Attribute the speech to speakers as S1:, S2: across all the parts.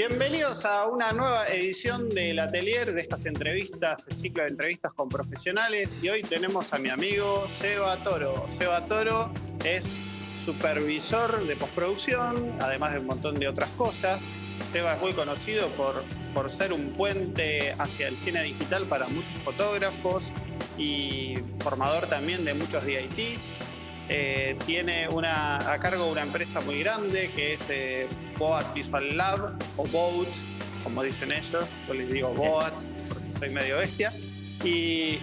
S1: Bienvenidos a una nueva edición del Atelier de estas entrevistas, el ciclo de entrevistas con profesionales. Y hoy tenemos a mi amigo Seba Toro. Seba Toro es supervisor de postproducción, además de un montón de otras cosas. Seba es muy conocido por, por ser un puente hacia el cine digital para muchos fotógrafos y formador también de muchos DITs. Eh, tiene a cargo una empresa muy grande que es eh, Boat Visual Lab o Boat, como dicen ellos. Yo les digo Boat porque soy medio bestia. Y,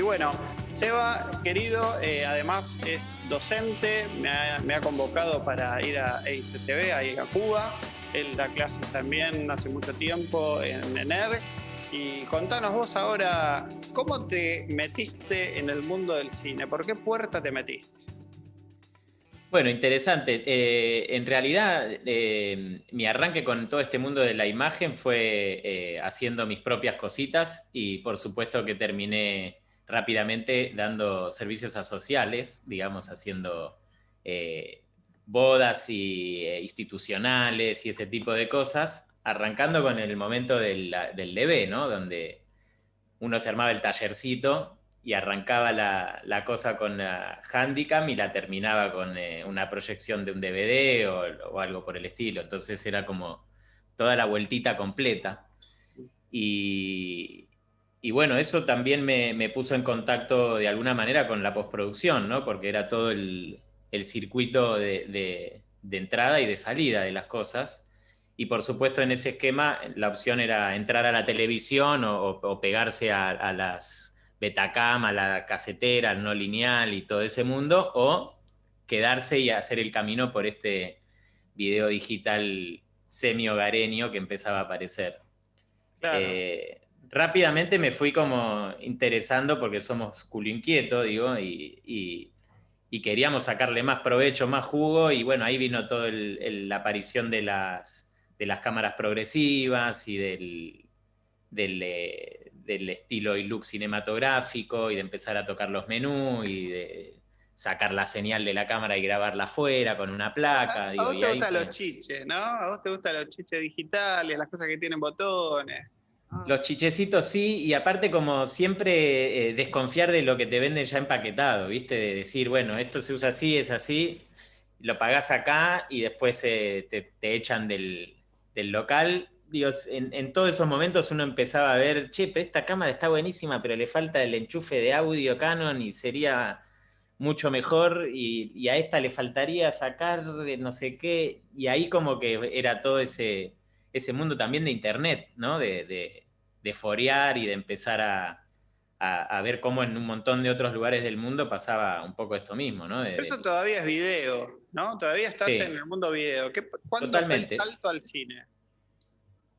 S1: bueno, Seba, querido, eh, además es docente, me ha, convocado para ir a EICTV, a ir a Cuba. Él da clases también hace mucho tiempo en ENER. Y contanos vos ahora, ¿cómo te metiste en el mundo del cine? ¿Por qué puerta te metiste?
S2: Bueno, interesante. Eh, en realidad, eh, mi arranque con todo este mundo de la imagen fue eh, haciendo mis propias cositas y por supuesto que terminé rápidamente dando servicios a sociales, digamos, haciendo bodas y, institucionales y ese tipo de cosas, arrancando con el momento del, del ¿no? Donde uno se armaba el tallercito y arrancaba la, cosa con la Handicam y la terminaba con eh, una proyección de un DVD o, algo por el estilo. Entonces era como toda la vueltita completa. Y, bueno, eso también me, puso en contacto de alguna manera con la postproducción, ¿no? porque era todo el, circuito de, entrada y de salida de las cosas. Y por supuesto en ese esquema la opción era entrar a la televisión o, pegarse a las Betacam, a la casetera, al no lineal y todo ese mundo, o quedarse y hacer el camino por este video digital semi-hogareño que empezaba a aparecer. Eh, rápidamente me fui como interesando porque somos culo inquieto, digo, y, queríamos sacarle más provecho, más jugo, y bueno, ahí vino toda la aparición de las, de las cámaras progresivas y del, del, eh, del estilo y look cinematográfico y de empezar a tocar los menús y de sacar la señal de la cámara y grabarla afuera con una placa.
S1: A, vos te gustan los chiches, ¿no? A vos te gustan los chiches digitales, las cosas que tienen botones.
S2: Ah. Los chichecitos sí, y aparte como siempre eh, desconfiar de lo que te venden ya empaquetado, ¿viste? De decir, bueno, esto se usa así, es así, lo pagás acá y después eh, te, echan del, del local Dios, en, todos esos momentos uno empezaba a ver, che, pero esta cámara está buenísima, pero le falta el enchufe de audio Canon y sería mucho mejor, y, a esta le faltaría sacar no sé qué, y ahí como que era todo ese, ese mundo también de internet, ¿no? De, de, forear y de empezar a, ver cómo en un montón de otros lugares del mundo pasaba un poco esto mismo, ¿no?
S1: Eso todavía es video, ¿no? Todavía estás en el mundo video. ¿Cuándo Totalmente. fue el salto al cine?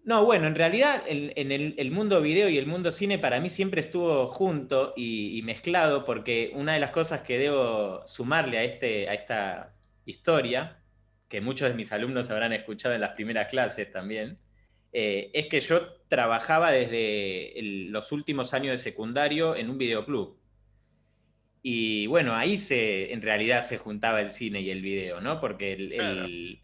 S2: No, bueno, en realidad el, mundo video y el mundo cine para mí siempre estuvo junto y, mezclado porque una de las cosas que debo sumarle a, este, a esta historia, que muchos de mis alumnos habrán escuchado en las primeras clases también, eh, es que yo trabajaba desde los últimos años de secundario en un videoclub. Y bueno, ahí se, en realidad se juntaba el cine y el video, ¿no? Porque el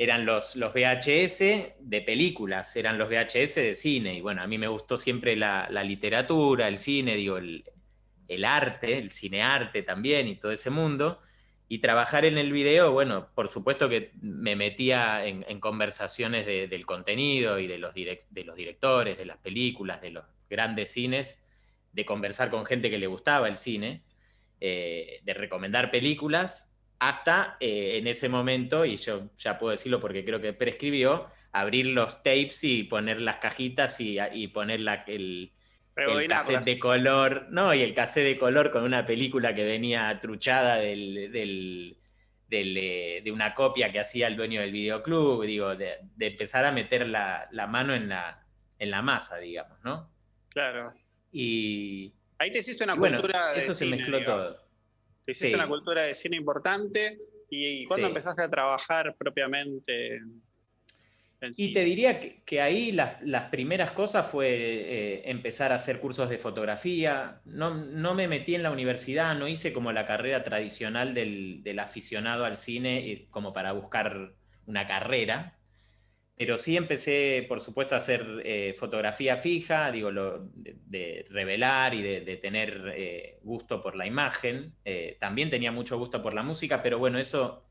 S2: eran los, los VHS de películas, eran los VHS de cine. Y bueno, a mí me gustó siempre la, literatura, el cine, digo, el, arte, el cinearte también y todo ese mundo. Y trabajar en el video, bueno, por supuesto que me metía en, conversaciones del contenido y de los, de los directores, de las películas, de los grandes cines, de conversar con gente que le gustaba el cine, eh, de recomendar películas hasta eh, en ese momento, y yo ya puedo decirlo porque creo que prescribió, abrir los tapes y poner las cajitas y, poner el, el cassette de color, no, y el cassette de color con una película que venía truchada del, eh, de una copia que hacía el dueño del videoclub, digo, de, empezar a meter la, mano en la, en la masa, digamos, ¿no?
S1: Claro.
S2: Y...
S1: Ahí te hiciste una cultura
S2: Eso se mezcló todo.
S1: Hiciste una cultura de cine importante. ¿Y cuándo empezaste a trabajar propiamente?
S2: y te diría que, ahí las, primeras cosas fue eh, empezar a hacer cursos de fotografía. No, no, me metí en la universidad, no hice como la carrera tradicional del, aficionado al cine como para buscar una carrera. Pero sí empecé, por supuesto, a hacer eh, fotografía fija, digo, lo, de, revelar y de, tener eh, gusto por la imagen. Eh, también tenía mucho gusto por la música, pero bueno, eso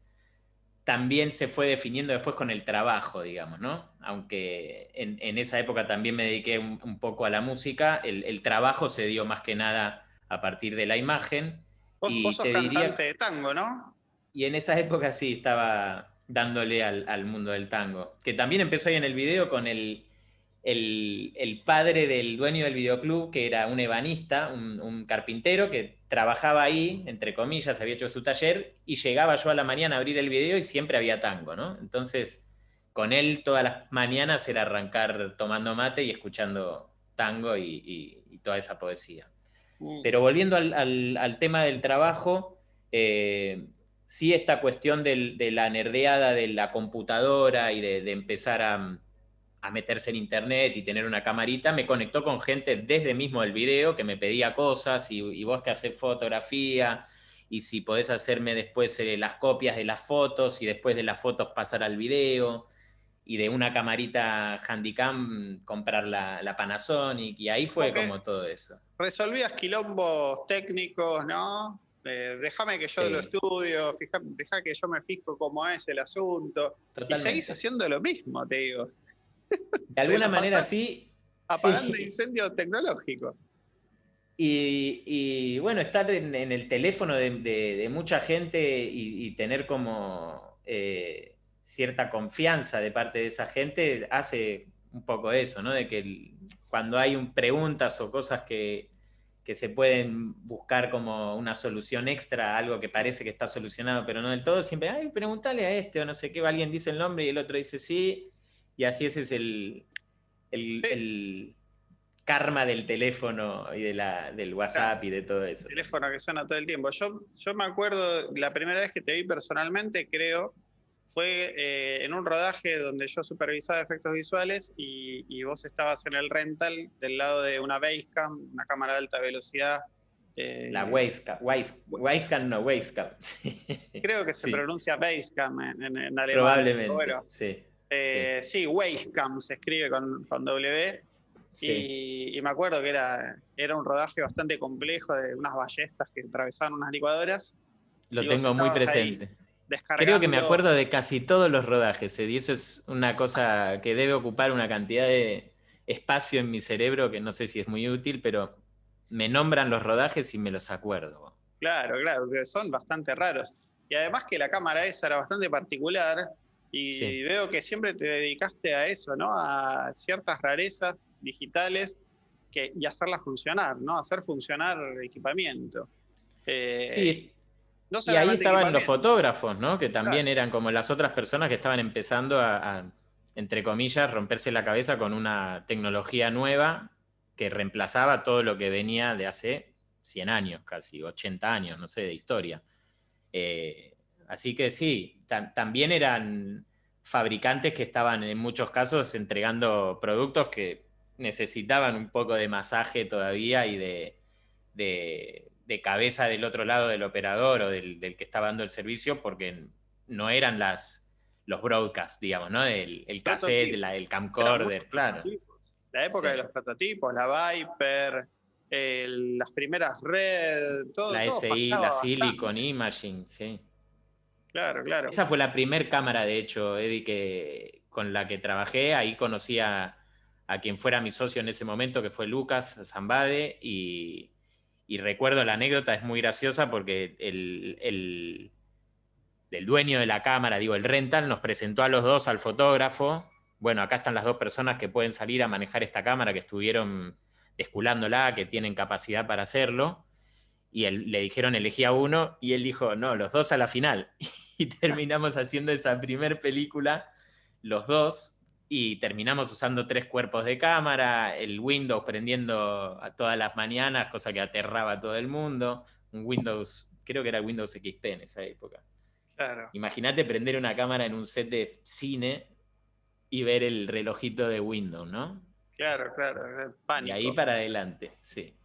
S2: también se fue definiendo después con el trabajo, digamos, ¿no? Aunque en, esa época también me dediqué un, poco a la música, el, trabajo se dio más que nada a partir de la imagen.
S1: Vos, y sos cantante de tango, ¿no?
S2: Y en esa época sí, estaba dándole al, mundo del tango. Que también empezó ahí en el video con el, el, padre del dueño del videoclub, que era un ebanista, un, carpintero, que trabajaba ahí, entre comillas, había hecho su taller, y llegaba yo a la mañana a abrir el video y siempre había tango, ¿no? Entonces, con él todas las mañanas era arrancar tomando mate y escuchando tango y, toda esa poesía. Mm. Pero volviendo al, tema del trabajo, eh, sí esta cuestión de la nerdeada de la computadora y de, empezar a, meterse en internet y tener una camarita, me conectó con gente desde mismo el video que me pedía cosas y, vos que haces fotografía y si podés hacerme después eh, las copias de las fotos y después de las fotos pasar al video y de una camarita Handycam comprar la, Panasonic y ahí fue como todo eso.
S1: Resolvías quilombos técnicos, ¿no? Eh, déjame que yo lo estudio, deja que yo me fijo cómo es el asunto. Y seguís haciendo lo mismo, te digo.
S2: De alguna manera sí.
S1: Apagando incendio tecnológico.
S2: Y, bueno, estar en, el teléfono de, mucha gente y, tener como eh, cierta confianza de parte de esa gente hace un poco eso, ¿no? De que cuando hay un, preguntas o cosas que, que se pueden buscar como una solución extra algo que parece que está solucionado, pero no del todo, siempre, ay, pregúntale a este o no sé qué, alguien dice el nombre y el otro dice sí, y así ese es el, el, karma del teléfono y de la, del WhatsApp y de todo eso.
S1: El teléfono que suena todo el tiempo. Yo, yo me acuerdo, la primera vez que te vi personalmente, creo, fue eh, en un rodaje donde yo supervisaba efectos visuales y, vos estabas en el rental del lado de una Basecam, una cámara de alta velocidad.
S2: Eh, la Basecam, Basecam no, Basecam.
S1: Creo que se pronuncia Basecam en, en, alemán.
S2: Probablemente, sí.
S1: Eh, sí, Basecam se escribe con, con W. Y, me acuerdo que era, era un rodaje bastante complejo de unas ballestas que atravesaban unas licuadoras.
S2: Lo tengo muy presente. Creo que me acuerdo de casi todos los rodajes, y eso es una cosa que debe ocupar una cantidad de espacio en mi cerebro que no sé si es muy útil, pero me nombran los rodajes y me los acuerdo.
S1: Claro, claro, que son bastante raros. Y además que la cámara esa era bastante particular y veo que siempre te dedicaste a eso, ¿no? A ciertas rarezas digitales que, y hacerlas funcionar, ¿no? Hacer funcionar el equipamiento.
S2: Eh, sí, y ahí estaban los fotógrafos, ¿no? Que también eran como las otras personas que estaban empezando a, entre comillas, romperse la cabeza con una tecnología nueva que reemplazaba todo lo que venía de hace 100 años, casi 80 años, no sé, de historia. Eh, así que sí, también eran fabricantes que estaban en muchos casos entregando productos que necesitaban un poco de masaje todavía y de de cabeza del otro lado del operador o del, que estaba dando el servicio, porque no eran las, los broadcasts, digamos, ¿no? El, el cassette, el camcorder, claro.
S1: La época de los prototipos, la Viper, las primeras Red, todo.
S2: La SI, la Silicon Imaging, sí.
S1: Claro, claro.
S2: Esa fue la primer cámara, de hecho, Eddie, que, con la que trabajé. Ahí conocí a, a quien fuera mi socio en ese momento, que fue Lucas Zambade, y, y recuerdo la anécdota, es muy graciosa porque el, el, dueño de la cámara, digo, el rental, nos presentó a los dos al fotógrafo. Bueno, acá están las dos personas que pueden salir a manejar esta cámara, que estuvieron desculándola, que tienen capacidad para hacerlo. Y le dijeron elegía uno y él dijo, no, los dos a la final. Y terminamos haciendo esa primer película, los dos, y terminamos usando tres cuerpos de cámara, el Windows prendiendo a todas las mañanas, cosa que aterraba a todo el mundo, un Windows, creo que era Windows XP en esa época. Claro. Imagínate prender una cámara en un set de cine y ver el relojito de Windows, ¿no?
S1: Claro, claro,
S2: pánico. Y ahí para adelante, sí.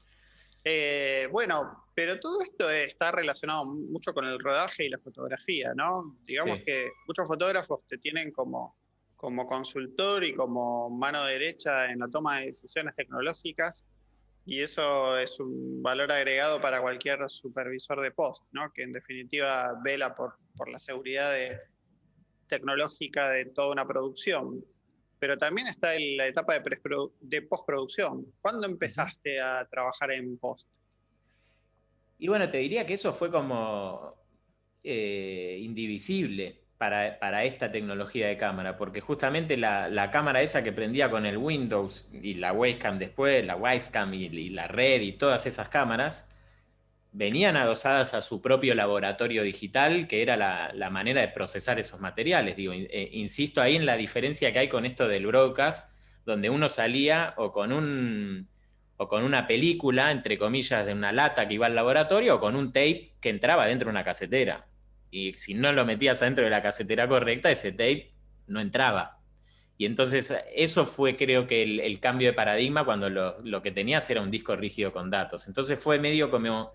S1: Eh, bueno, pero todo esto está relacionado mucho con el rodaje y la fotografía, ¿no? Digamos que muchos fotógrafos te tienen como como consultor y como mano derecha en la toma de decisiones tecnológicas y eso es un valor agregado para cualquier supervisor de post, ¿no? que en definitiva vela por, por la seguridad tecnológica de toda una producción. Pero también está en la etapa de, de postproducción. ¿Cuándo empezaste a trabajar en post?
S2: Y bueno, te diría que eso fue como eh, indivisible para, esta tecnología de cámara, porque justamente la, cámara esa que prendía con el Windows y la webcam después, la Wisecam y, la red y todas esas cámaras, venían adosadas a su propio laboratorio digital, que era la, manera de procesar esos materiales. Digo, eh, insisto ahí en la diferencia que hay con esto del broadcast, donde uno salía o con un o con una película, entre comillas, de una lata que iba al laboratorio, o con un tape que entraba dentro de una casetera y si no lo metías adentro de la casetera correcta, ese tape no entraba. Y entonces eso fue creo que el, cambio de paradigma cuando lo, que tenías era un disco rígido con datos. Entonces fue medio como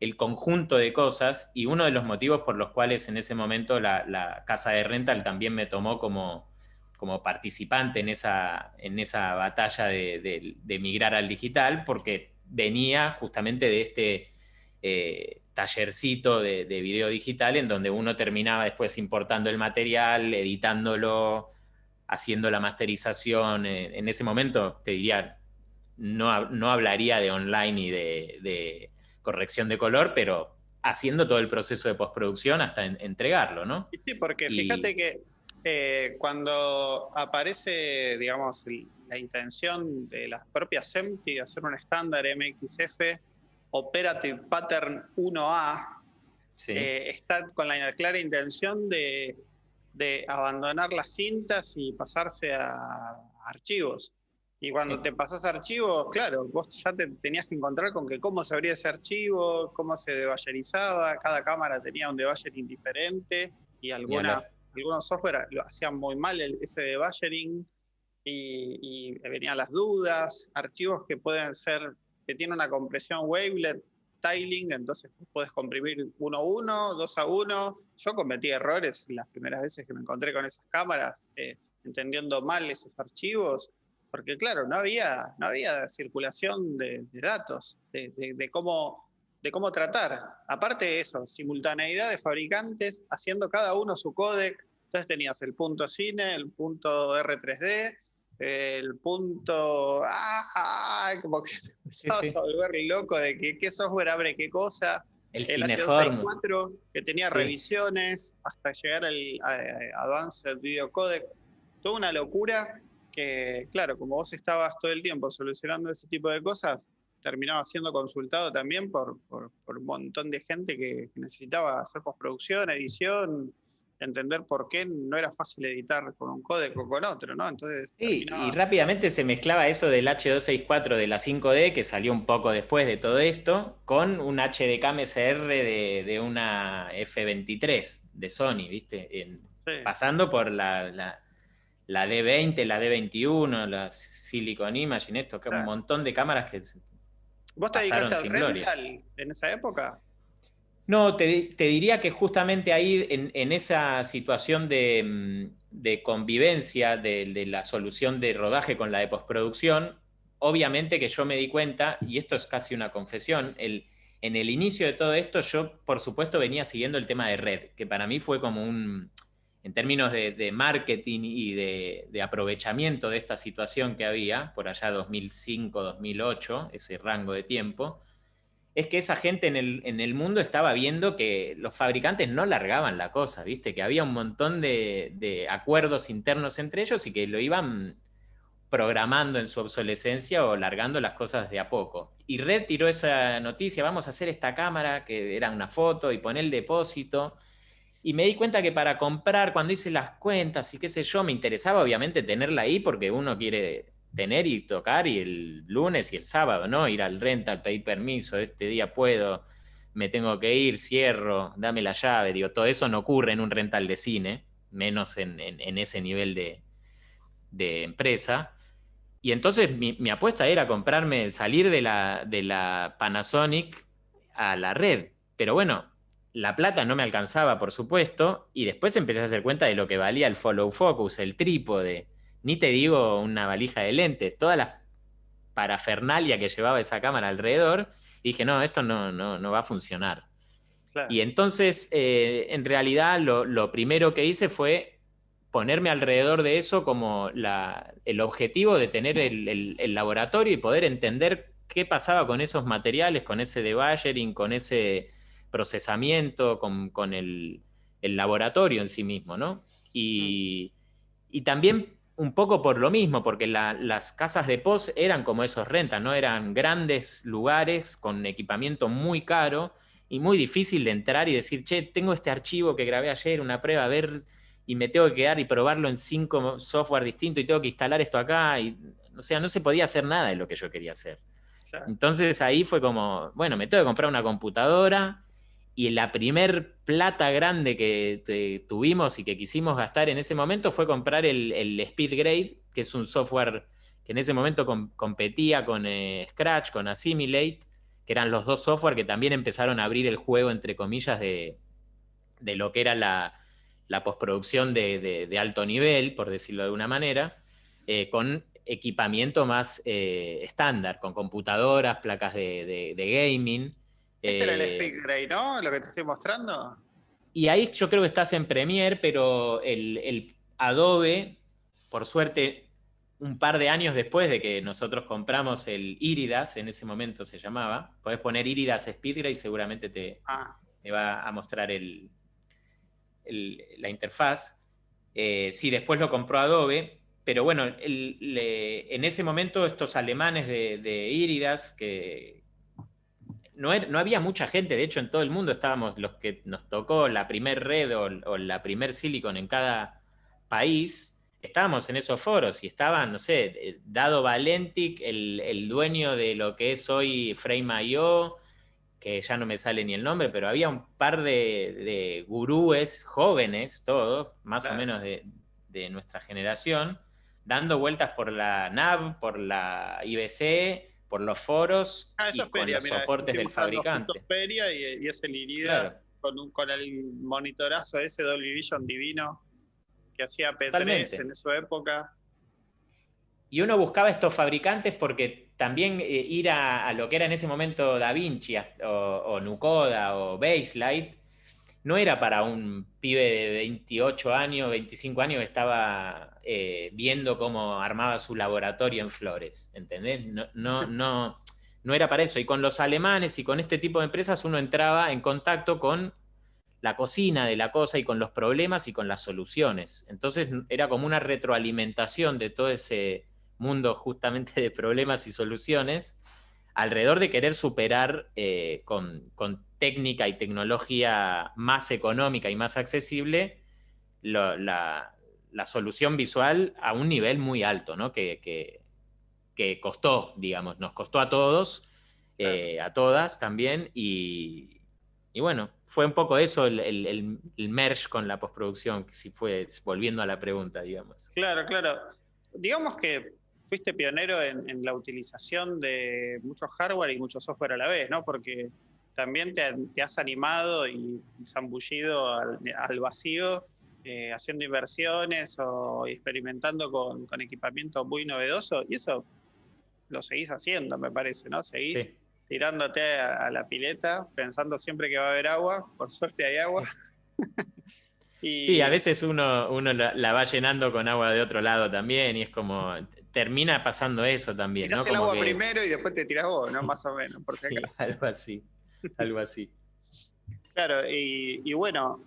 S2: el conjunto de cosas y uno de los motivos por los cuales en ese momento la, casa de rental también me tomó como, como participante en esa, en esa batalla de, migrar al digital, porque venía justamente de este... Eh, tallercito de, video digital en donde uno terminaba después importando el material, editándolo, haciendo la masterización. Eh, en ese momento, te diría, no, no hablaría de online y de, corrección de color, pero haciendo todo el proceso de postproducción hasta entregarlo, ¿no?
S1: Sí, porque fíjate que eh, cuando aparece, digamos, la intención de las propias SEMTI de hacer un estándar MXF, Operative Pattern 1A eh, está con la clara intención de, abandonar las cintas y pasarse a archivos. Y cuando te pasas a archivos, claro, vos ya te tenías que encontrar con que cómo se abría ese archivo, cómo se debayerizaba, cada cámara tenía un debayering diferente y algunas, algunos software lo hacían muy mal ese debayering y, y venían las dudas, archivos que pueden ser que tiene una compresión wavelet tiling, entonces puedes comprimir 1 a 1, 2 a 1. Yo cometí errores las primeras veces que me encontré con esas cámaras, eh, entendiendo mal esos archivos, porque claro, no había, no había circulación de, datos, de, cómo, de cómo tratar. Aparte de eso, simultaneidad de fabricantes haciendo cada uno su códec. Entonces tenías el punto cine, el punto R3D, el punto, ah, como que se a volver loco de que, qué software abre qué cosa.
S2: El,
S1: el H264 que tenía revisiones hasta llegar al Advanced Video Codec. Toda una locura que, claro, como vos estabas todo el tiempo solucionando ese tipo de cosas, terminaba siendo consultado también por, por, por un montón de gente que necesitaba hacer postproducción, edición, entender por qué no era fácil editar con un código o con otro, ¿no? Entonces.
S2: y rápidamente se mezclaba eso del H264 de la 5D, que salió un poco después de todo esto, con un HDK MSR de, una F23 de Sony, ¿viste? Pasando por la, la, D20, la D21, la Silicon Imagine, esto, que un montón de cámaras que.
S1: ¿Vos te dedicaste al rental en esa época?
S2: No, te, diría que justamente ahí, en, esa situación de, mm, convivencia de, la solución de rodaje con la de postproducción, obviamente que yo me di cuenta, y esto es casi una confesión, en el inicio de todo esto yo, por supuesto, venía siguiendo el tema de red, que para mí fue como un, en términos de, marketing y de, de, aprovechamiento de esta situación que había, por allá 2005, 2008, ese rango de tiempo, es que esa gente en el, mundo estaba viendo que los fabricantes no largaban la cosa, ¿viste? Que había un montón de, acuerdos internos entre ellos y que lo iban programando en su obsolescencia o largando las cosas de a poco. Y Red tiró esa noticia, vamos a hacer esta cámara, que era una foto, y poner el depósito. Y me di cuenta que para comprar, cuando hice las cuentas y qué sé yo, me interesaba obviamente tenerla ahí porque uno quiere tener y tocar y el lunes y el sábado, ¿no? Ir al rental, pedir permiso, este día puedo, me tengo que ir, cierro, dame la llave, digo, todo eso no ocurre en un rental de cine, menos en, ese nivel de, empresa. Y entonces mi, apuesta era comprarme, salir de la, de la Panasonic a la red. Pero bueno, la plata no me alcanzaba, por supuesto, y después empecé a hacer cuenta de lo que valía el follow focus, el trípode, ni te digo una valija de lentes, toda la parafernalia que llevaba esa cámara alrededor, y dije, no, esto no, no, va a funcionar. Y entonces, eh, en realidad, lo, primero que hice fue ponerme alrededor de eso como el objetivo de tener el, laboratorio y poder entender qué pasaba con esos materiales, con ese debayering, con ese procesamiento, con, el, laboratorio en sí mismo, ¿no? Y, y también un poco por lo mismo, porque las casas de post eran como esos rentas, ¿no? Eran grandes lugares con equipamiento muy caro y muy difícil de entrar y decir, che, tengo este archivo que grabé ayer, una prueba, a ver, y me tengo que quedar y probarlo en cinco software distintos y tengo que instalar esto acá. Y, o sea, no se podía hacer nada de lo que yo quería hacer. Entonces ahí fue como, bueno, me tengo que comprar una computadora, y la primer plata grande que tuvimos y que quisimos gastar en ese momento fue comprar el, SpeedGrade, que es un software que en ese momento competía con eh, Scratch, con Assimilate, que eran los dos software que también empezaron a abrir el juego, entre comillas, de, lo que era la, postproducción de, alto nivel, por decirlo de alguna manera, eh, con equipamiento más eh, estándar, con computadoras, placas de gaming.
S1: Este era el eh, Speed ¿no? Lo que te estoy mostrando.
S2: Y ahí yo creo que estás en Premiere, pero el, Adobe, por suerte, un par de años después de que nosotros compramos el Iridas, en ese momento se llamaba, podés poner Iridas SpeedGrade y seguramente te, ah. va a mostrar el, la interfaz. Eh, sí, después lo compró Adobe, pero bueno, en ese momento estos alemanes de, de Iridas, que, no, había mucha gente, de hecho en todo el mundo estábamos los que nos tocó la primer red o, la primer silicon en cada país, estábamos en esos foros y estaban, no sé, eh, Dado Valentic, el, dueño de lo que es hoy Frame.io, que ya no me sale ni el nombre, pero había un par de, gurúes jóvenes, todos, más o menos de, de nuestra generación, dando vueltas por la NAV, por la IBC, por los foros ah, y con los soportes del fabricante.
S1: Feria y, y es el Iridas con, con el monitorazo ese Dolby Vision divino que hacía P3 en su época.
S2: Y uno buscaba estos fabricantes porque también eh, ir a, lo que era en ese momento DaVinci o, o Nucoda o Baselight no era para un pibe de 28 años, 25 años que estaba eh, viendo cómo armaba su laboratorio en Flores, ¿entendés? No, no, no, no era para eso. Y con los alemanes y con este tipo de empresas uno entraba en contacto con la cocina de la cosa y con los problemas y con las soluciones. Entonces era como una retroalimentación de todo ese mundo justamente de problemas y soluciones alrededor de querer superar eh, con, técnica y tecnología más económica y más accesible la, solución visual a un nivel muy alto, ¿no? que, que, costó, digamos, nos costó a todos, eh, a todas también, y, bueno, fue un poco eso el, el, el merge con la postproducción, que si fue volviendo a la pregunta, digamos.
S1: Claro, claro. Digamos que fuiste pionero en, la utilización de mucho hardware y mucho software a la vez, ¿no? Porque también te, has animado y zambullido al, vacío eh, haciendo inversiones o experimentando con, equipamiento muy novedoso y eso lo seguís haciendo, me parece, ¿no? Seguís tirándote a, la pileta pensando siempre que va a haber agua, por suerte hay agua.
S2: Sí. a veces uno, uno la, va llenando con agua de otro lado también y es como, termina pasando eso también.
S1: Tirás el agua primero y después te tiras vos, ¿no? Más o menos.
S2: sí, algo así, algo así.
S1: claro, y, bueno,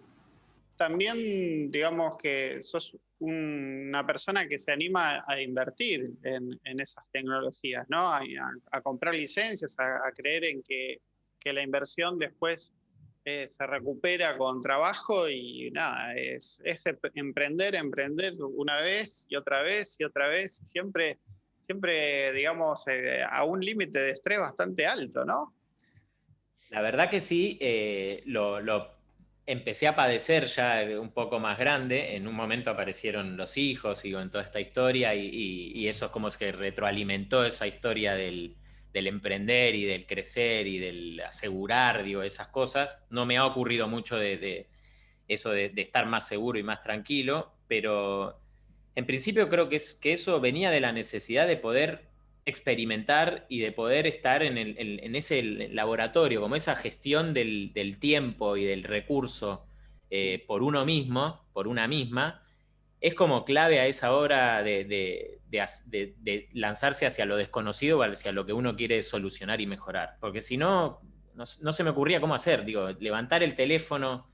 S1: también digamos que sos una persona que se anima a invertir en, esas tecnologías, ¿no? A, comprar licencias, a, creer en que, que la inversión después eh, se recupera con trabajo y nada, es, emprender, emprender una vez y otra vez y otra vez, siempre, siempre digamos, eh, a un límite de estrés bastante alto, ¿no?
S2: La verdad que sí, eh, lo, empecé a padecer ya un poco más grande, en un momento aparecieron los hijos y con toda esta historia y, eso es como que retroalimentó esa historia del, emprender y del crecer y del asegurar, digo, esas cosas. No me ha ocurrido mucho de, eso de, estar más seguro y más tranquilo, pero en principio creo que, es, que eso venía de la necesidad de poder experimentar y de poder estar en, ese laboratorio, como esa gestión del, tiempo y del recurso eh, por uno mismo, por una misma, es como clave a esa hora de, lanzarse hacia lo desconocido o hacia lo que uno quiere solucionar y mejorar. Porque si no, no, se me ocurría cómo hacer. Digo, levantar el teléfono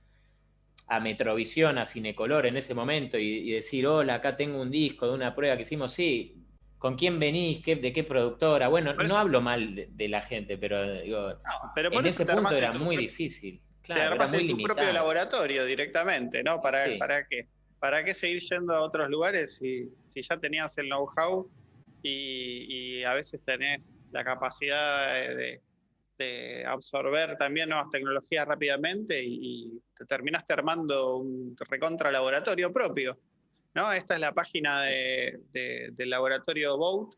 S2: a Metrovisión, a Cinecolor en ese momento y, decir, hola, acá tengo un disco de una prueba que hicimos, sí, ¿con quién venís? ¿De qué productora? Bueno, no hablo mal de, la gente, pero digo, en ese punto era muy difícil.
S1: Claro, era muy tu propio laboratorio directamente, ¿no? ¿Para, ¿para qué? ¿Para qué seguir yendo a otros lugares si, ya tenías el know-how y, a veces tenés la capacidad de, absorber también nuevas tecnologías rápidamente y, te terminaste armando un recontra laboratorio propio? ¿no? Esta es la página del laboratorio Boat,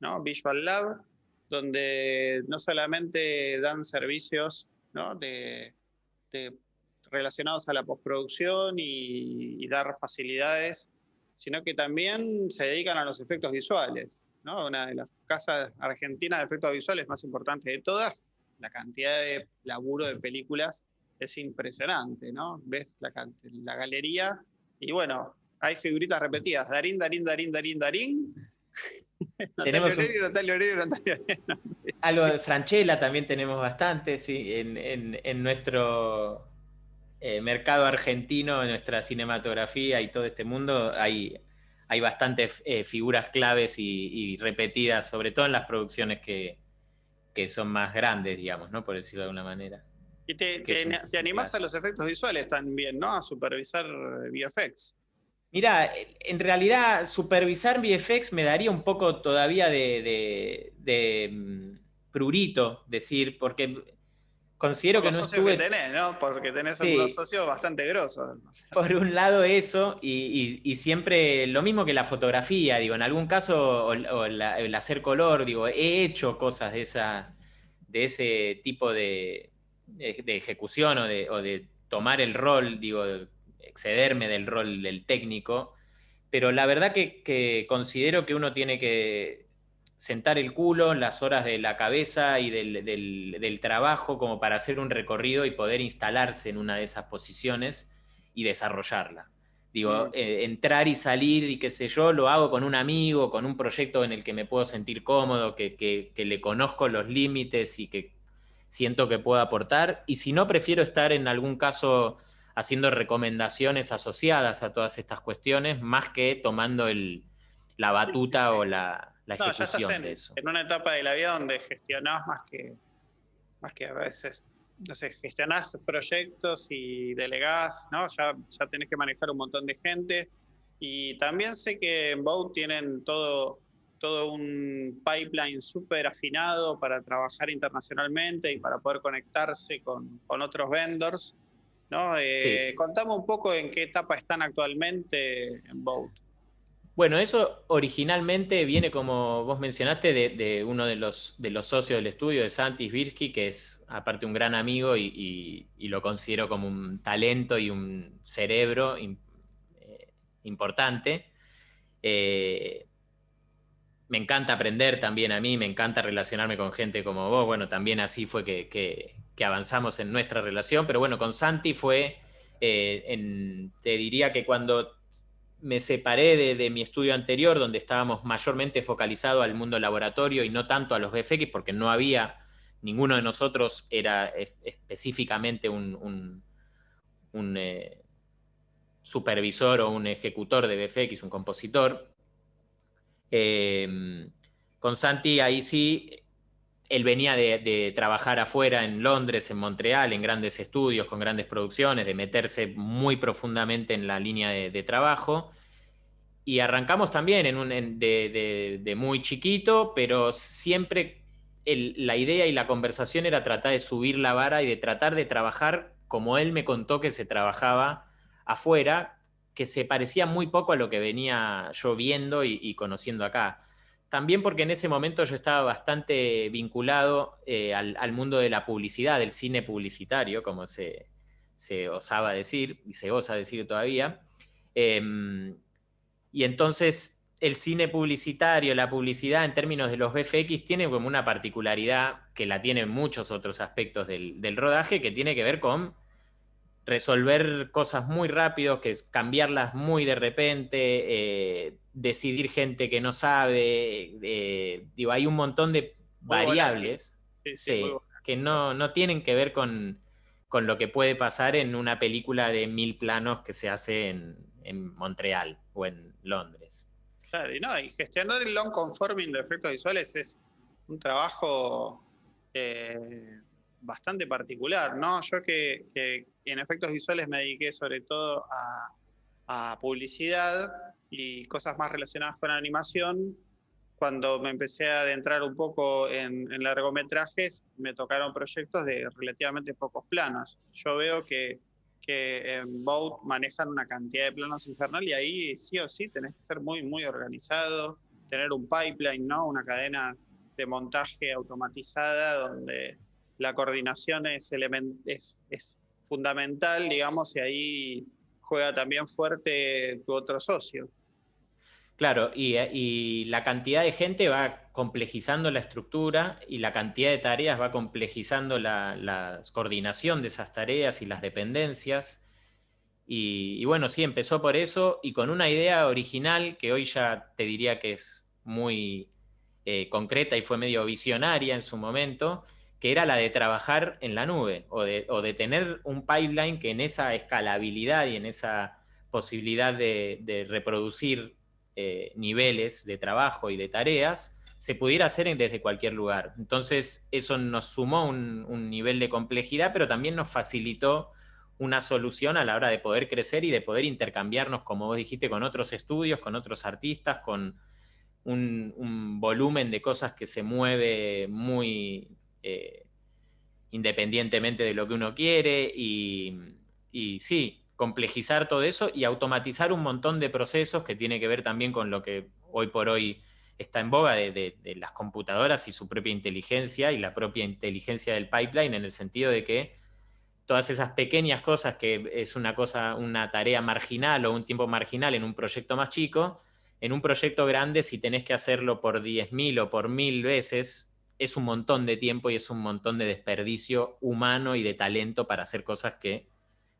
S1: ¿no? Visual Lab, donde no solamente dan servicios ¿no? de, de relacionados a la postproducción y, dar facilidades, sino que también se dedican a los efectos visuales. ¿no? Una de las casas argentinas de efectos visuales más importantes de todas, la cantidad de laburo de películas es impresionante, ¿no? Ves la, la galería y bueno, hay figuritas repetidas, Darín, Darín, Darín, Darín, Darín.
S2: tenemos Algo de Franchella también tenemos bastante, sí, en, en nuestro eh, mercado argentino, en nuestra cinematografía y todo este mundo, hay, hay bastantes eh, figuras claves y, repetidas, sobre todo en las producciones que, son más grandes, digamos, ¿no? Por decirlo de alguna manera.
S1: Y te, te, animás a los efectos visuales también, ¿no? A supervisar VFX.
S2: Mira, en realidad supervisar VFX me daría un poco todavía de, de mm, prurito, decir, porque considero que no estuve...
S1: que tenés, ¿no? Porque tenés algunos socios bastante grosos.
S2: Por un lado eso, y, siempre lo mismo que la fotografía, digo, en algún caso, o, el hacer color, digo, he hecho cosas de, esa, de ese tipo de, ejecución o de, tomar el rol, digo, excederme del rol del técnico, pero la verdad que considero que uno tiene que sentar el culo, las horas de la cabeza y del, trabajo como para hacer un recorrido y poder instalarse en una de esas posiciones y desarrollarla. Digo, eh, entrar y salir y qué sé yo, lo hago con un amigo, con un proyecto en el que me puedo sentir cómodo, que, le conozco los límites y que siento que puedo aportar. Y si no, prefiero estar en algún caso haciendo recomendaciones asociadas a todas estas cuestiones, más que tomando la batuta o la, la no, ya estás
S1: en, en una etapa de la vida donde gestionás más que, más que a veces, no sé, gestionás proyectos y delegás, ¿no? Ya, ya tenés que manejar un montón de gente. Y también sé que en Boat tienen todo, todo un pipeline súper afinado para trabajar internacionalmente y para poder conectarse con, con otros vendors. ¿no? Eh, Contame un poco en qué etapa están actualmente en Boat.
S2: Bueno, eso originalmente viene, como vos mencionaste, de, uno de los, de los, socios del estudio, de Santis Virsky, que es aparte un gran amigo y, lo considero como un talento y un cerebro eh, importante. Eh, me encanta aprender también a mí, me encanta relacionarme con gente como vos. Bueno, también así fue que, avanzamos en nuestra relación, pero bueno, con Santi fue, eh, te diría que cuando me separé de, mi estudio anterior, donde estábamos mayormente focalizados al mundo laboratorio y no tanto a los VFX, porque no había, ninguno de nosotros era específicamente un, eh, supervisor o un ejecutor de VFX, un compositor. Em, con Santi ahí sí, él venía de, trabajar afuera en Londres, en Montreal, en grandes estudios, con grandes producciones, de meterse muy profundamente en la línea de, trabajo. Y arrancamos también en un, de, muy chiquito, pero siempre la idea y la conversación era tratar de subir la vara y de tratar de trabajar como él me contó que se trabajaba afuera, que se parecía muy poco a lo que venía yo viendo y conociendo acá también porque en ese momento yo estaba bastante vinculado eh, al, mundo de la publicidad, del cine publicitario, como se, osaba decir, y se osa decir todavía. Em, y entonces el cine publicitario, la publicidad en términos de los VFX tiene como una particularidad que la tienen muchos otros aspectos del rodaje, que tiene que ver con resolver cosas muy rápido, que es cambiarlas muy de repente, eh, decidir gente que no sabe, eh, digo, hay un montón de variables que no, no, tienen que ver con, lo que puede pasar en una película de mil planos que se hace en, Montreal o en Londres.
S1: Claro, y, no, y gestionar el long conforming de efectos visuales es un trabajo eh, bastante particular, ¿no? Yo que, en efectos visuales me dediqué sobre todo a, publicidad y cosas más relacionadas con animación, cuando me empecé a adentrar un poco en, largometrajes, me tocaron proyectos de relativamente pocos planos. Yo veo que, que en Boat manejan una cantidad de planos infernal y ahí sí o sí tenés que ser muy, muy organizado, tener un pipeline, ¿no? Una cadena de montaje automatizada donde la coordinación es, fundamental, digamos, y ahí juega también fuerte tu otro socio.
S2: Claro, y, la cantidad de gente va complejizando la estructura y la cantidad de tareas va complejizando la, coordinación de esas tareas y las dependencias. Y, bueno, sí, empezó por eso y con una idea original que hoy ya te diría que es muy eh, concreta y fue medio visionaria en su momento, que era la de trabajar en la nube o de, tener un pipeline que en esa escalabilidad y en esa posibilidad de, reproducir eh, niveles de trabajo y de tareas se pudiera hacer desde cualquier lugar. Entonces eso nos sumó un, nivel de complejidad, pero también nos facilitó una solución a la hora de poder crecer y de poder intercambiarnos, como vos dijiste, con otros estudios, con otros artistas, con un volumen de cosas que se mueve muy eh, independientemente de lo que uno quiere y, sí, complejizar todo eso y automatizar un montón de procesos que tiene que ver también con lo que hoy por hoy está en boga de, las computadoras y su propia inteligencia y la propia inteligencia del pipeline en el sentido de que todas esas pequeñas cosas que es una cosa, una tarea marginal o un tiempo marginal en un proyecto más chico, en un proyecto grande si tenés que hacerlo por 10.000 o por 1.000 veces es un montón de tiempo y es un montón de desperdicio humano y de talento para hacer cosas que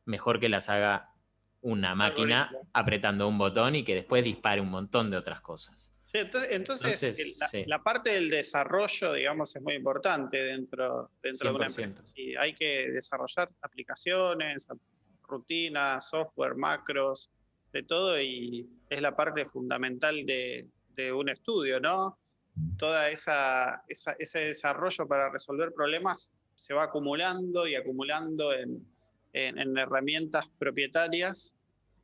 S2: mejor que las haga una máquina apretando un botón y que después dispare un montón de otras cosas.
S1: entonces, la, parte del desarrollo, digamos, es muy importante dentro, dentro de una empresa. hay que desarrollar aplicaciones, rutinas, software, macros, de todo, y es la parte fundamental de, de un estudio, ¿no? Toda esa, ese desarrollo para resolver problemas se va acumulando y acumulando en, herramientas propietarias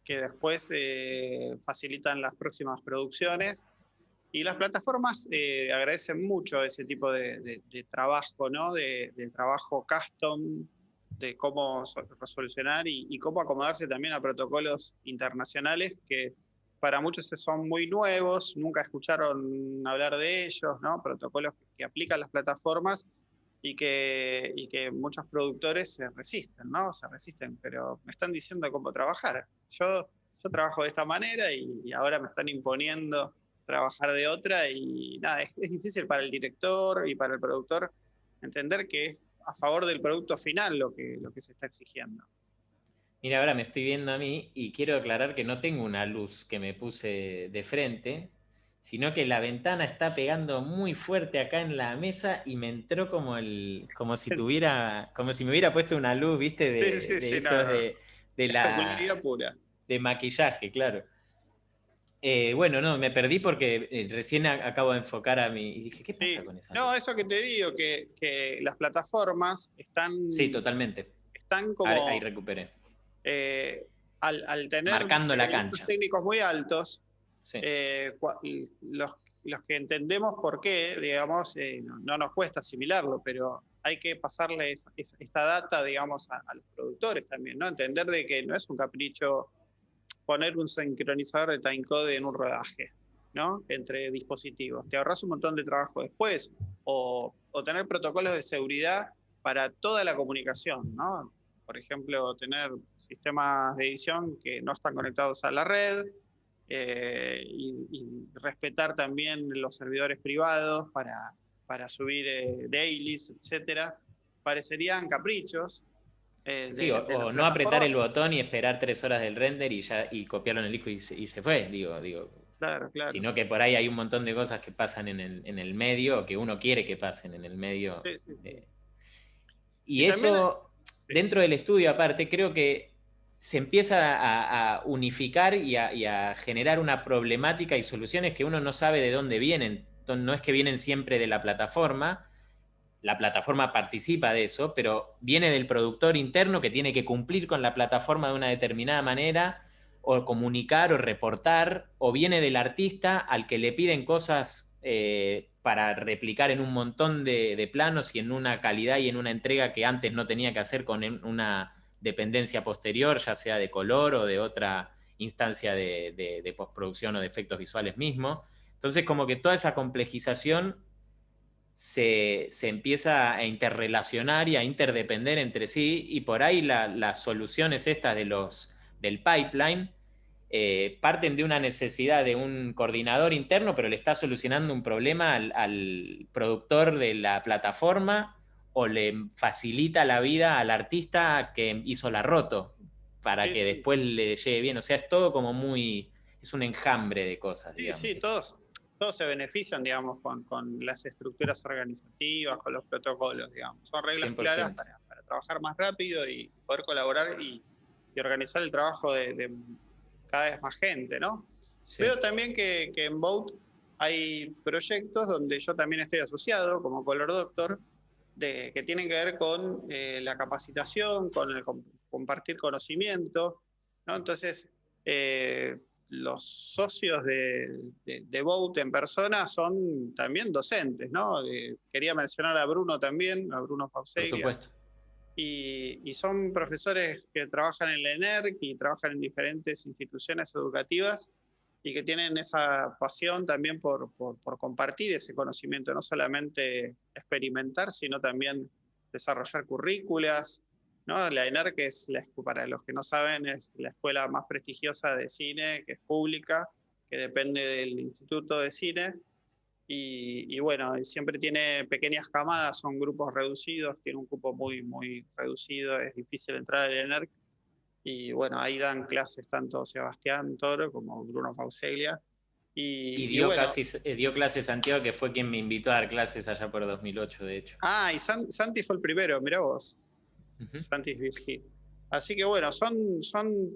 S1: que después eh, facilitan las próximas producciones. Y las plataformas eh, agradecen mucho ese tipo de, trabajo, ¿no? De, trabajo custom, de cómo resolucionar y, cómo acomodarse también a protocolos internacionales que para muchos son muy nuevos, nunca escucharon hablar de ellos, ¿no? protocolos que, aplican las plataformas y que, y muchos productores se resisten, ¿no? Se resisten, pero me están diciendo cómo trabajar. Yo, yo trabajo de esta manera y, ahora me están imponiendo trabajar de otra y nada, es, es, difícil para el director y para el productor entender que es a favor del producto final lo que, lo que se está exigiendo.
S2: Mira, ahora me estoy viendo a mí y quiero aclarar que no tengo una luz que me puse de frente, sino que la ventana está pegando muy fuerte acá en la mesa y me entró como el, como si tuviera, como si me hubiera puesto una luz, viste, de, de, la pura. de maquillaje, claro. Eh, bueno, no, me perdí porque eh, recién acabo de enfocar a mí y dije, ¿qué pasa con esa?
S1: No, eso que te digo, que, que, las plataformas están.
S2: Sí, totalmente.
S1: Están como.
S2: ahí recuperé
S1: eh, al, tener
S2: Marcando la cancha.
S1: técnicos muy altos, eh, los, que entendemos por qué, digamos, eh, no, nos cuesta asimilarlo, pero hay que pasarle esta data, digamos, a, los productores también, ¿no? Entender de que no es un capricho poner un sincronizador de timecode en un rodaje. ¿no? entre dispositivos. Te ahorras un montón de trabajo después o, tener protocolos de seguridad para toda la comunicación. ¿no? Por ejemplo, tener sistemas de edición que no están conectados a la red eh, y, respetar también los servidores privados para, para subir eh, dailies, etcétera, parecerían caprichos,
S2: eh, o, no apretar el botón y esperar tres horas del render y ya y copiarlo en el disco y se, fue, digo, digo.
S1: Claro, claro.
S2: Sino que por ahí hay un montón de cosas que pasan en el, en el medio, que uno quiere que pasen en el medio. Eh, y, eso, dentro del estudio aparte, creo que se empieza a, unificar y a, generar una problemática y soluciones que uno no sabe de dónde vienen. No es que vienen siempre de la plataforma, la plataforma participa de eso, pero viene del productor interno que tiene que cumplir con la plataforma de una determinada manera, o comunicar o reportar, o viene del artista al que le piden cosas eh, para replicar en un montón de, planos y en una calidad y en una entrega que antes no tenía que hacer con una dependencia posterior, ya sea de color o de otra instancia de, de postproducción o de efectos visuales mismos. Entonces, como que toda esa complejización se, empieza a interrelacionar y a interdepender entre sí, y por ahí las soluciones estas de los, del pipeline eh, parten de una necesidad de un coordinador interno, pero le está solucionando un problema al, productor de la plataforma o le facilita la vida al artista que hizo la roto para que después le llegue bien. O sea, es todo como muy, es un enjambre de cosas.
S1: Sí, sí, todos, todos se benefician, digamos, con, las estructuras organizativas, con los protocolos, digamos. Son reglas claras para, trabajar más rápido y poder colaborar y, organizar el trabajo de, cada vez más gente, ¿no? Veo también que, en Boat hay proyectos donde yo también estoy asociado, como Color Doctor, de, que tienen que ver con eh, la capacitación, con el compartir conocimiento, ¿no? Entonces, eh, los socios de, de, Boat en persona son también docentes, ¿no? Eh, quería mencionar a Bruno también, a Bruno Pauseglia. Por supuesto. Y, son profesores que trabajan en la ENERC y trabajan en diferentes instituciones educativas y que tienen esa pasión también por, por, por compartir ese conocimiento, no solamente experimentar, sino también desarrollar currículas, la ENER, que es, la, para los que no saben, es la escuela más prestigiosa de cine, que es pública, que depende del Instituto de Cine. Y, bueno, siempre tiene pequeñas camadas, son grupos reducidos, tiene un cupo muy, muy reducido, es difícil entrar al ENERC. Y bueno, ahí dan clases tanto Sebastián Toro como Bruno Fauseglia.
S2: Y, dio, eh, dio clases Santiago, que fue quien me invitó a dar clases allá por 2008, de hecho.
S1: Ah, y Santi fue el primero, mira vos. Santis Virgil. Así que bueno, son, son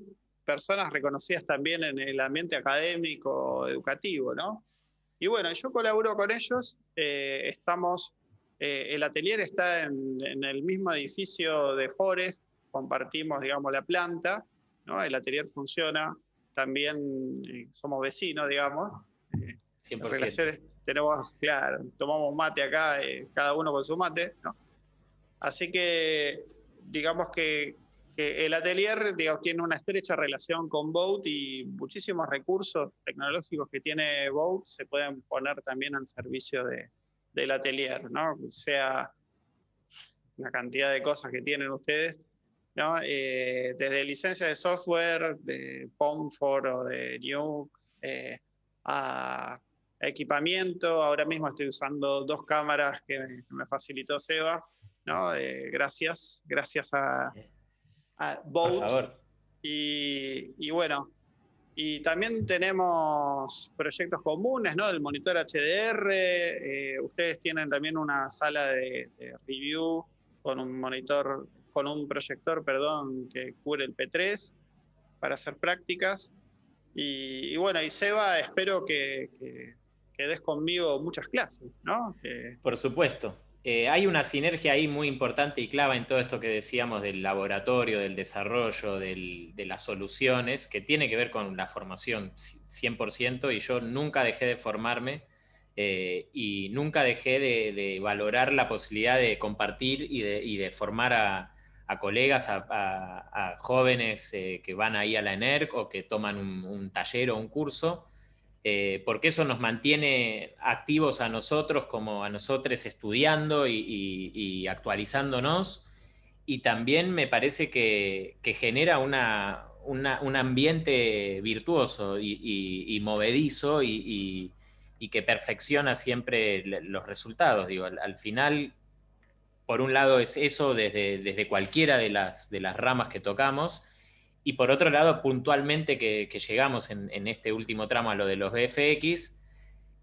S1: personas reconocidas también en el ambiente académico, educativo, ¿no? Y bueno, yo colaboro con ellos, eh, estamos, eh, el atelier está en, el mismo edificio de Forest, compartimos, digamos, la planta, ¿no? El atelier funciona, también eh, somos vecinos, digamos.
S2: 100%.
S1: Tenemos, claro, tomamos mate acá, cada uno con su mate, ¿no? Así que digamos que, el atelier tiene una estrecha relación con Boat y muchísimos recursos tecnológicos que tiene Boat se pueden poner también al servicio de, del atelier, ¿no? sea una cantidad de cosas que tienen ustedes, ¿no? Eh, desde licencia de software, de POMFOR o de Nuke, eh, a equipamiento. Ahora mismo estoy usando dos cámaras que me facilitó Seba, eh, gracias, gracias a, Boat. Y, bueno, y también tenemos proyectos comunes, ¿no? El monitor HDR, eh, ustedes tienen también una sala de, review con un monitor, con un proyector, perdón, que cubre el P3 para hacer prácticas. Y, bueno, y Seba, espero que, que, des conmigo muchas clases, ¿no?
S2: Por supuesto. Eh, hay una sinergia ahí muy importante y clava en todo esto que decíamos del laboratorio, del desarrollo, de las soluciones, que tiene que ver con la formación 100% y yo nunca dejé de formarme eh, y nunca dejé de, valorar la posibilidad de compartir y de, formar a, colegas, a, jóvenes eh, que van ahí a la ENERC o que toman un taller o un curso eh, porque eso nos mantiene activos a nosotros como a nosotros estudiando y, actualizándonos. Y también me parece que, genera un ambiente virtuoso y, movedizo y, que perfecciona siempre los resultados. Digo, al, final, por un lado es eso desde, desde cualquiera de las, de las ramas que tocamos, y por otro lado, puntualmente que, llegamos en, este último tramo a lo de los BFX,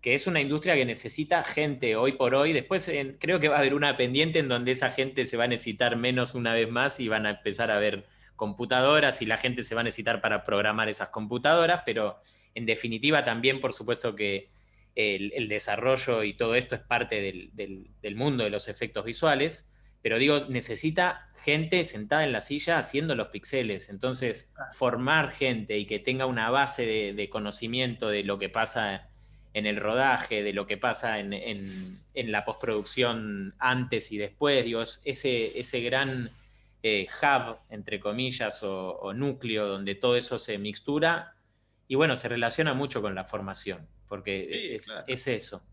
S2: que es una industria que necesita gente hoy por hoy. Después creo que va a haber una pendiente en donde esa gente se va a necesitar menos una vez más y van a empezar a ver computadoras y la gente se va a necesitar para programar esas computadoras, pero en definitiva también, por supuesto que el, desarrollo y todo esto es parte del mundo de los efectos visuales pero digo, necesita gente sentada en la silla haciendo los pixeles. Entonces, formar gente y que tenga una base de, conocimiento de lo que pasa en el rodaje, de lo que pasa en, la postproducción antes y después, digo, ese, ese gran eh, hub, entre comillas, o, núcleo donde todo eso se mixtura, y bueno, se relaciona mucho con la formación, porque es, es, eso.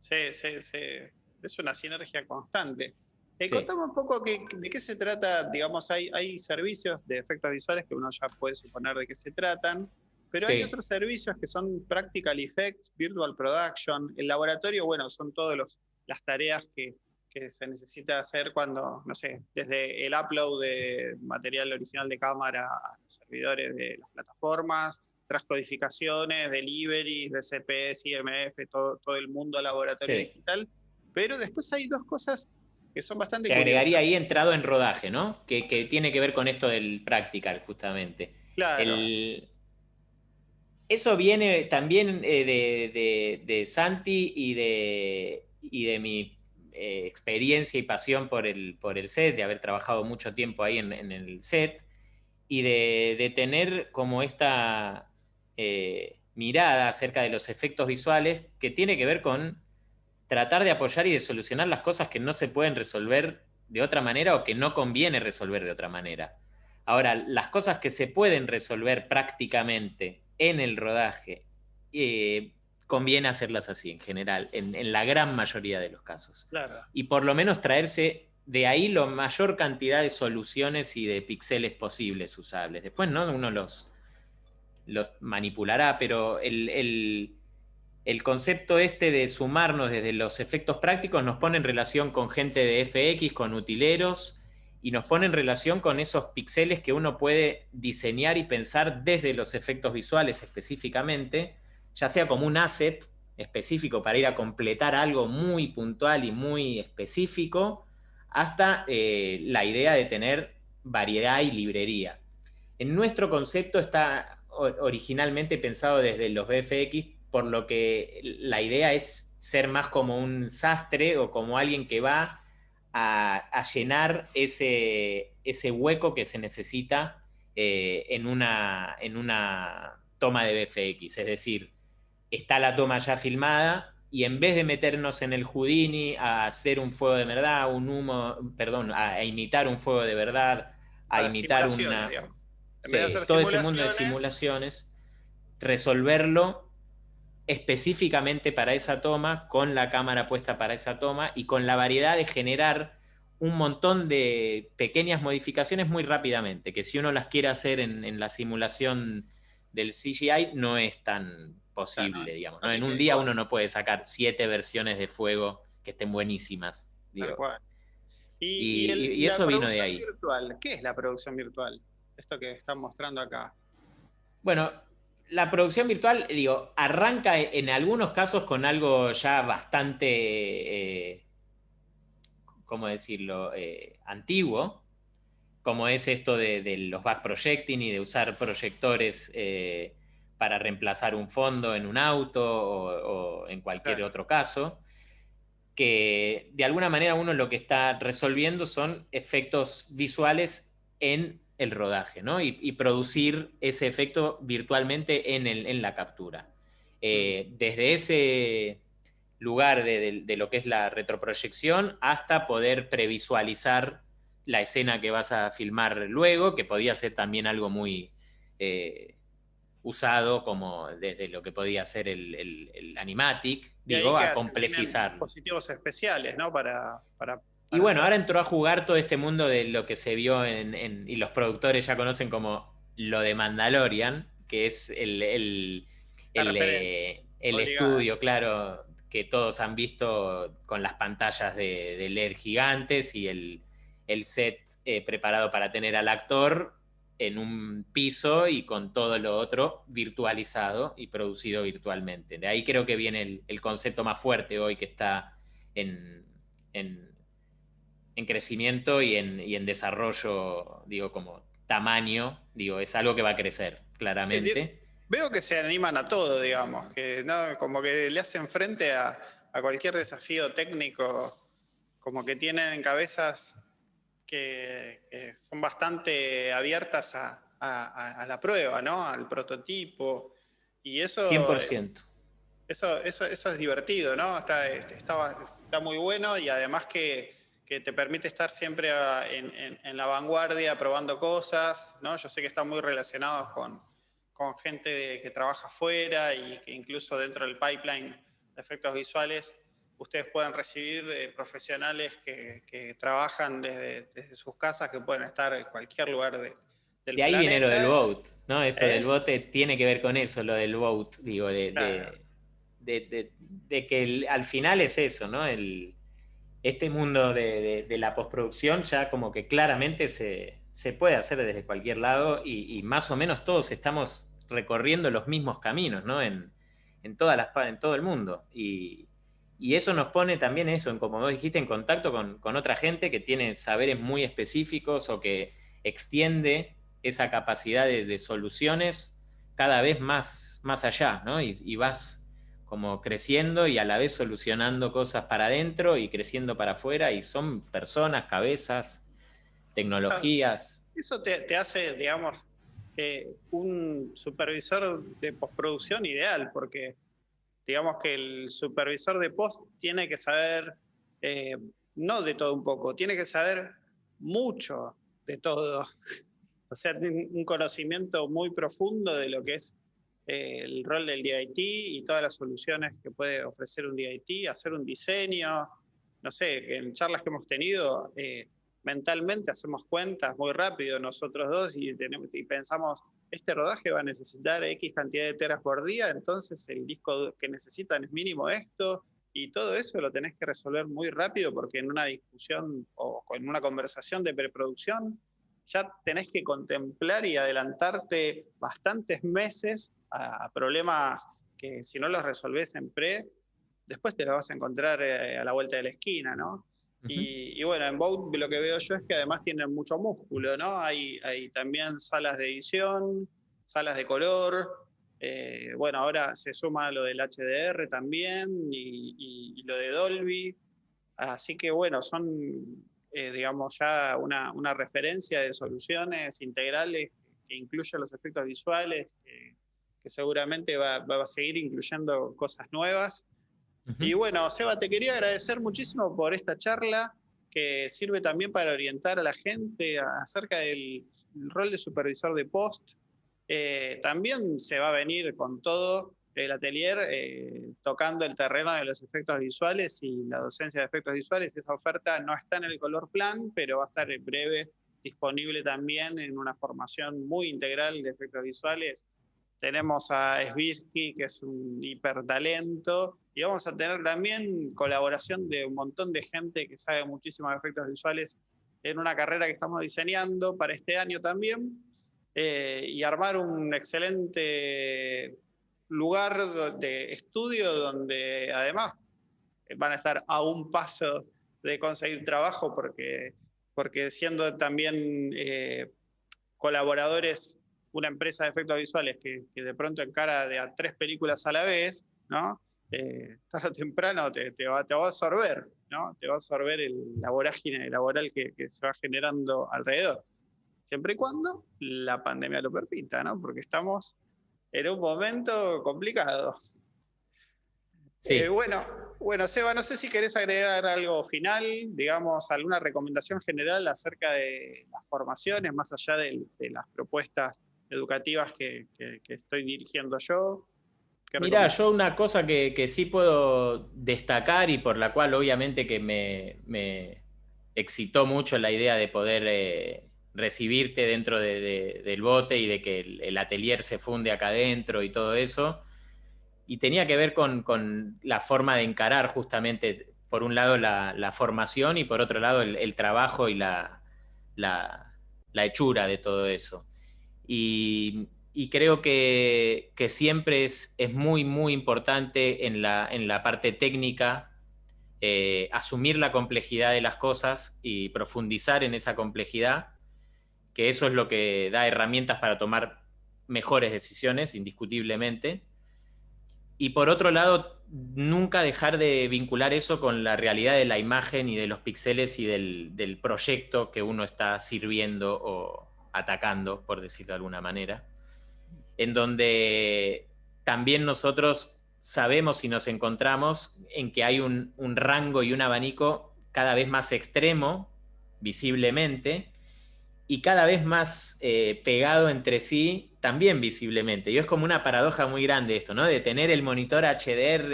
S1: Sí, sí, sí. Es una sinergia constante. Eh, Contame un poco de qué se trata, digamos, hay, hay servicios de efectos visuales que uno ya puede suponer de qué se tratan, pero hay otros servicios que son Practical Effects, Virtual Production, el laboratorio, bueno, son todas las tareas que, que se necesita hacer cuando, no sé, desde el upload de material original de cámara a los servidores de las plataformas, transcodificaciones, deliveries, de CPS, IMF, todo, todo el mundo laboratorio digital. Pero después hay dos cosas que son bastante...
S2: Que agregaría ahí entrado en rodaje, ¿no? Que, tiene que ver con esto del practical, justamente.
S1: Claro.
S2: Eso viene también eh, de, Santi y de, de mi eh, experiencia y pasión por el, por el set, de haber trabajado mucho tiempo ahí en, el set, y de, tener como esta eh, mirada acerca de los efectos visuales que tiene que ver con tratar de apoyar y de solucionar las cosas que no se pueden resolver de otra manera o que no conviene resolver de otra manera. Ahora, las cosas que se pueden resolver prácticamente en el rodaje, eh, conviene hacerlas así en general, en, la gran mayoría de los casos. Y por lo menos traerse de ahí la mayor cantidad de soluciones y de píxeles posibles usables. Después ¿no? uno los, los manipulará, pero el, el concepto este de sumarnos desde los efectos prácticos nos pone en relación con gente de FX, con utileros, y nos pone en relación con esos píxeles que uno puede diseñar y pensar desde los efectos visuales específicamente, ya sea como un asset específico para ir a completar algo muy puntual y muy específico, hasta eh, la idea de tener variedad y librería. En nuestro concepto está originalmente pensado desde los VFX por lo que la idea es ser más como un sastre o como alguien que va a, llenar ese, ese, hueco que se necesita eh, en, una, en una toma de BFX. Es decir, está la toma ya filmada y en vez de meternos en el Houdini a hacer un fuego de verdad, un humo, perdón, a, imitar un fuego de verdad, a imitar una... todo ese mundo de simulaciones, resolverlo específicamente para esa toma, con la cámara puesta para esa toma y con la variedad de generar un montón de pequeñas modificaciones muy rápidamente, que si uno las quiere hacer en, la simulación del CGI no es tan posible, digamos. En un día uno no puede sacar siete versiones de fuego que estén buenísimas.
S1: Y, eso vino de ahí. Virtual. ¿Qué es la producción virtual? Esto que están mostrando acá.
S2: Bueno, la producción virtual, digo, arranca en algunos casos con algo ya bastante, eh, ¿cómo decirlo?, eh, antiguo, como es esto de, los back projecting y de usar proyectores eh, para reemplazar un fondo en un auto o, en cualquier otro caso, que de alguna manera uno lo que está resolviendo son efectos visuales en el rodaje, ¿no? Y, producir ese efecto virtualmente en, el, en la captura. Eh, desde ese lugar de, lo que es la retroproyección hasta poder previsualizar la escena que vas a filmar luego, que podía ser también algo muy eh, usado como desde lo que podía ser el, animatic, digo, a complejizar.
S1: Dispositivos especiales, ¿no? Para,
S2: y bueno, ahora entró a jugar todo este mundo de lo que se vio en, y los productores ya conocen como lo de Mandalorian, que es el, el, eh, estudio, claro, que todos han visto con las pantallas de, LED gigantes y el, set eh, preparado para tener al actor en un piso y con todo lo otro virtualizado y producido virtualmente. De ahí creo que viene el, concepto más fuerte hoy que está en, en, crecimiento y en, en, desarrollo, digo, como tamaño, digo, es algo que va a crecer, claramente.
S1: veo que se animan a todo, digamos, que ¿no? como que le hacen frente a, a cualquier desafío técnico, como que tienen cabezas que, son bastante abiertas a, la prueba, ¿no? Al prototipo. Y eso
S2: 100%.
S1: eso, eso, eso es divertido, ¿no? Está, está, está muy bueno y además que, te permite estar siempre en, la vanguardia probando cosas, ¿no? Yo sé que están muy relacionados con, con gente que trabaja afuera y que incluso dentro del pipeline de efectos visuales ustedes pueden recibir eh, profesionales que, trabajan desde, sus casas, que pueden estar en cualquier lugar de,
S2: del De ahí viene lo del vote, ¿no? Esto del ¿Eh? vote tiene que ver con eso, lo del vote, digo, de, que al final es eso, ¿no? El, este mundo de, la postproducción ya como que claramente se, puede hacer desde cualquier lado y, más o menos todos estamos recorriendo los mismos caminos, ¿no? En, en, todas las, en todo el mundo. Y, y eso nos pone también eso, en, como vos dijiste, en contacto con, otra gente que tiene saberes muy específicos o que extiende esa capacidad de, soluciones cada vez más, más allá, ¿no? Y, vas como creciendo y a la vez solucionando cosas para adentro y creciendo para afuera y son personas, cabezas, tecnologías.
S1: Eso te, hace, digamos, eh, un supervisor de postproducción ideal, porque digamos que el supervisor de post tiene que saber, eh, no de todo un poco, tiene que saber mucho de todo. o sea, un conocimiento muy profundo de lo que es eh, el rol del DIT y todas las soluciones que puede ofrecer un DIT, hacer un diseño, no sé, en charlas que hemos tenido, eh, mentalmente hacemos cuentas muy rápido nosotros dos y, tenemos, y pensamos, este rodaje va a necesitar X cantidad de teras por día, entonces el disco que necesitan es mínimo esto, y todo eso lo tenés que resolver muy rápido porque en una discusión o en una conversación de preproducción ya tenés que contemplar y adelantarte bastantes meses a problemas que si no los resolvés en pre, después te los vas a encontrar eh, a la vuelta de la esquina, ¿no? y, bueno, en Vogue lo que veo yo es que además tienen mucho músculo, ¿no? Hay, hay también salas de edición, salas de color, eh, bueno, ahora se suma lo del HDR también y, lo de Dolby, así que bueno, son, eh, digamos, ya una, una, referencia de soluciones integrales que incluyen los efectos visuales, que, seguramente va, va a seguir incluyendo cosas nuevas y bueno, Seba, te quería agradecer muchísimo por esta charla que sirve también para orientar a la gente acerca del rol de supervisor de post. Eh, también se va a venir con todo el atelier eh, tocando el terreno de los efectos visuales y la docencia de efectos visuales. Esa oferta no está en el color plan, pero va a estar en breve disponible también en una formación muy integral de efectos visuales. Tenemos a Svirsky, que es un hipertalento, y vamos a tener también colaboración de un montón de gente que sabe muchísimo de efectos visuales en una carrera que estamos diseñando para este año también, eh, y armar un excelente lugar de estudio donde además van a estar a un paso de conseguir trabajo porque, porque siendo también eh, colaboradores una empresa de efectos visuales que, que, de pronto encara de a tres películas a la vez, ¿no? eh, tarde o temprano te, va, te, va, a absorber, ¿no? Te va a absorber el, la vorágine laboral que, se va generando alrededor. Siempre y cuando la pandemia lo permita, ¿no? Porque estamos en un momento complicado. Sí. Eh, bueno, bueno, Seba, no sé si querés agregar algo final, digamos, alguna recomendación general acerca de las formaciones, más allá de, las propuestas educativas que, estoy dirigiendo yo.
S2: Mira, yo una cosa que, sí puedo destacar y por la cual obviamente que me, excitó mucho la idea de poder eh, recibirte dentro del bote y de que el, atelier se funde acá adentro y todo eso. Y tenía que ver con, la forma de encarar justamente, por un lado, la, formación y por otro lado, el, trabajo y la, la, hechura de todo eso. Y, creo que, siempre es, muy, muy importante en la, en la parte técnica eh, asumir la complejidad de las cosas y profundizar en esa complejidad que eso es lo que da herramientas para tomar mejores decisiones, indiscutiblemente. Y por otro lado, nunca dejar de vincular eso con la realidad de la imagen y de los píxeles y del, proyecto que uno está sirviendo o atacando, por decirlo de alguna manera. En donde también nosotros sabemos y nos encontramos en que hay un rango y un abanico cada vez más extremo, visiblemente, y cada vez más eh, pegado entre sí, también visiblemente. Y es como una paradoja muy grande esto, ¿no? De tener el monitor HDR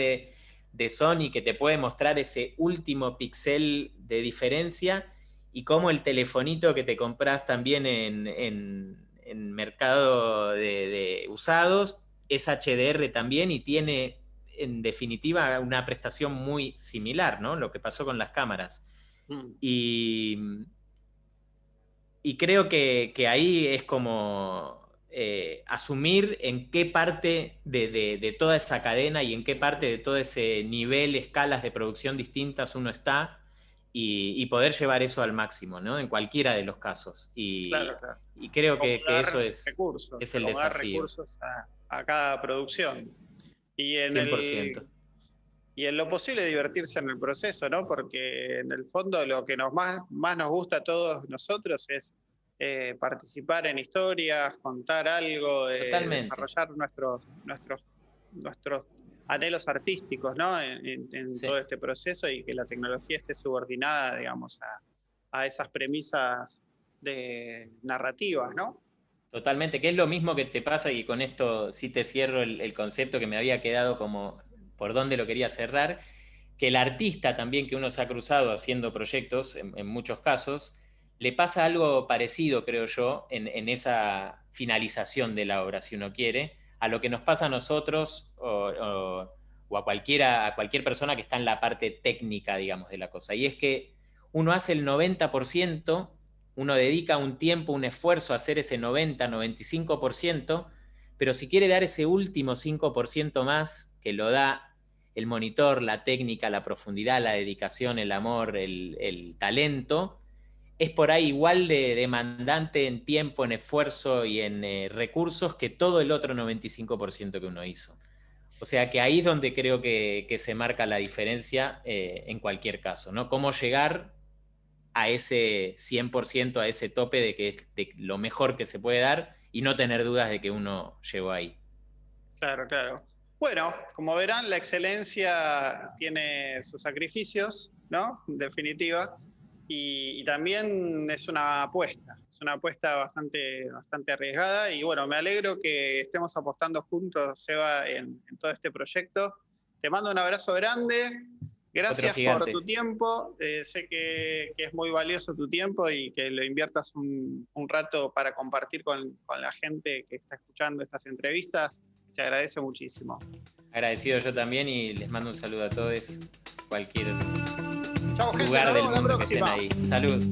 S2: de Sony que te puede mostrar ese último pixel de diferencia y como el telefonito que te compras también en, en, mercado de, usados es HDR también y tiene en definitiva una prestación muy similar, ¿no? Lo que pasó con las cámaras. Mm. Y y creo que, ahí es como eh, asumir en qué parte de, toda esa cadena y en qué parte de todo ese nivel, escalas de producción distintas uno está y, poder llevar eso al máximo, ¿no? En cualquiera de los casos. Y, y creo que, eso es, es el desafío.
S1: recursos a, cada producción. Y en 100% y en lo posible divertirse en el proceso, ¿no? Porque en el fondo lo que nos más, más nos gusta a todos nosotros es eh, participar en historias, contar algo, eh, desarrollar nuestros, nuestros, nuestros anhelos artísticos, ¿no? En, todo este proceso y que la tecnología esté subordinada, digamos, a, a esas premisas de narrativas, ¿no?
S2: Totalmente, que es lo mismo que te pasa y con esto sí te cierro el concepto que me había quedado como por dónde lo quería cerrar, que el artista también que uno se ha cruzado haciendo proyectos, en, muchos casos, le pasa algo parecido, creo yo, en, esa finalización de la obra, si uno quiere, a lo que nos pasa a nosotros o, a, cualquiera, a cualquier persona que está en la parte técnica, digamos, de la cosa. Y es que uno hace el 90%, uno dedica un tiempo, un esfuerzo a hacer ese 90, 95%, pero si quiere dar ese último 5% más, que lo da el monitor, la técnica, la profundidad, la dedicación, el amor, el, talento, es por ahí igual de demandante en tiempo, en esfuerzo y en eh, recursos que todo el otro 95% que uno hizo. O sea que ahí es donde creo que, se marca la diferencia eh, en cualquier caso, ¿no? Cómo llegar a ese 100%, a ese tope de que es lo mejor que se puede dar y no tener dudas de que uno llegó ahí.
S1: Claro, claro. Bueno, como verán, la excelencia tiene sus sacrificios, ¿no? En definitiva. Y, también es una apuesta, es una apuesta bastante, bastante arriesgada. Y bueno, me alegro que estemos apostando juntos, Seba, en, todo este proyecto. Te mando un abrazo grande. Gracias por tu tiempo. Eh, sé que, es muy valioso tu tiempo y que lo inviertas un, rato para compartir con, con la gente que está escuchando estas entrevistas se agradece muchísimo.
S2: Agradecido yo también y les mando un saludo a todos, cualquier lugar del mundo que estén ahí. Salud.